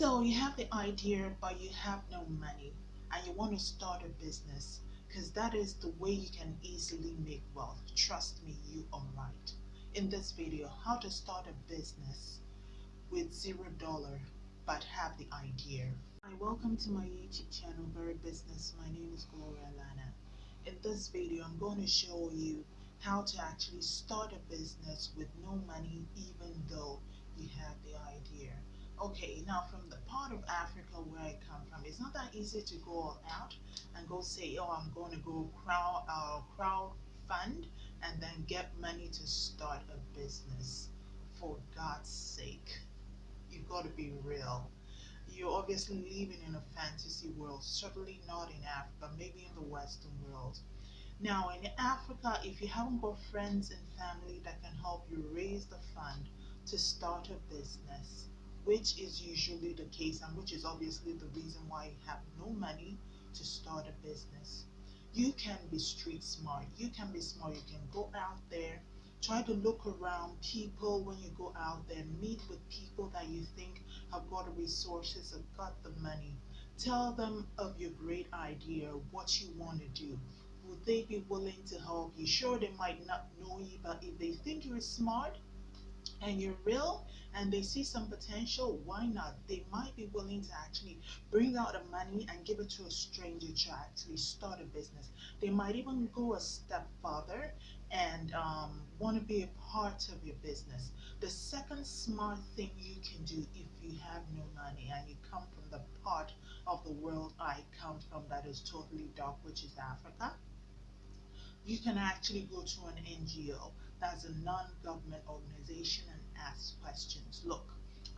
So you have the idea, but you have no money and you want to start a business because that is the way you can easily make wealth. Trust me, you are right. In this video, how to start a business with zero dollar but have the idea. Hi, welcome to my YouTube channel, Very Business. My name is Gloria Lana. In this video, I'm going to show you how to actually start a business with no money even though you have the idea okay now from the part of africa where i come from it's not that easy to go out and go say oh i'm going to go crowd uh, crowd fund and then get money to start a business. For god's sake you've got to be real. You're obviously living in a fantasy world certainly not in africa maybe in the western world. Now in africa if you haven't got friends and family that can help you raise the fund to start a business which is usually the case and which is obviously the reason why you have no money to start a business. You can be street smart. You can be smart. You can go out there, try to look around people when you go out there, meet with people that you think have got the resources, have got the money. Tell them of your great idea, what you want to do. Would they be willing to help you? Sure, they might not know you, but if they think you're smart, and you're real and they see some potential, why not? They might be willing to actually bring out the money and give it to a stranger to actually start a business. They might even go a step further and um, want to be a part of your business. The second smart thing you can do if you have no money and you come from the part of the world I come from that is totally dark, which is Africa, you can actually go to an NGO that's a non-government organization and ask questions. Look,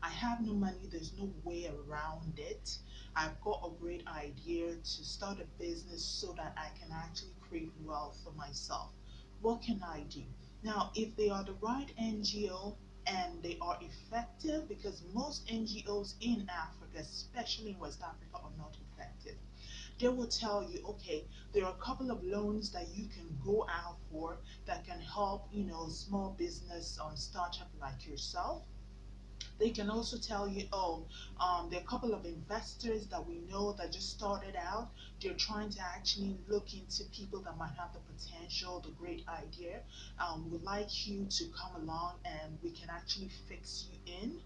I have no money, there's no way around it. I've got a great idea to start a business so that I can actually create wealth for myself. What can I do? Now, if they are the right NGO and they are effective, because most NGOs in Africa, especially in West Africa, are not effective they will tell you, okay, there are a couple of loans that you can go out for that can help, you know, small business um, startup like yourself. They can also tell you, oh, um, there are a couple of investors that we know that just started out. They're trying to actually look into people that might have the potential, the great idea. Um, would like you to come along and we can actually fix you in.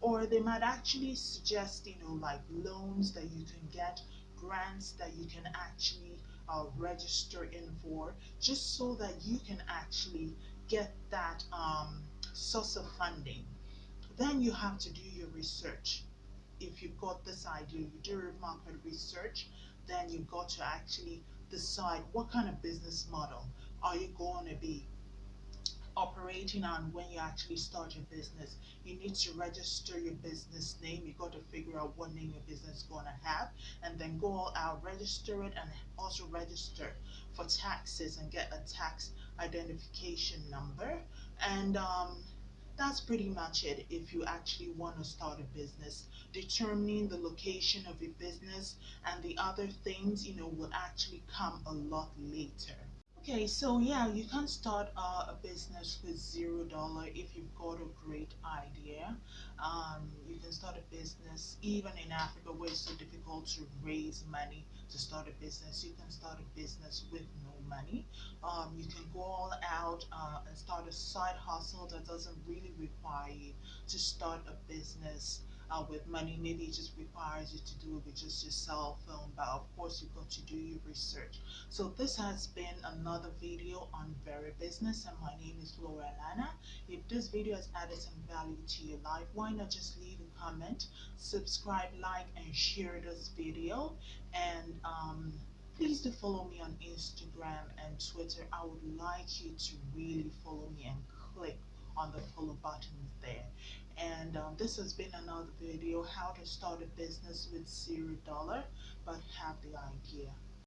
Or they might actually suggest, you know, like loans that you can get grants that you can actually uh, register in for just so that you can actually get that um, source of funding. Then you have to do your research. If you've got this idea, you do market research, then you've got to actually decide what kind of business model are you going to be operating on when you actually start your business. You need to register your business name. You got to figure out what name your business is going to have and then go out, register it and also register for taxes and get a tax identification number. And um, that's pretty much it if you actually want to start a business determining the location of your business and the other things you know will actually come a lot later Okay, so yeah, you can start uh, a business with zero dollar if you've got a great idea. Um, you can start a business even in Africa where it's so difficult to raise money to start a business. You can start a business with no money. Um, you can go all out uh, and start a side hustle that doesn't really require you to start a business uh, with money. Maybe it just requires you to do it with just your cell phone, but of course you've got to do your research. So this has been another video on Very Business and my name is Laura Lana. If this video has added some value to your life, why not just leave a comment, subscribe, like, and share this video. And um, please do follow me on Instagram and Twitter. I would like you to really follow me and click on the follow button there. And um, this has been another video how to start a business with zero dollar but have the idea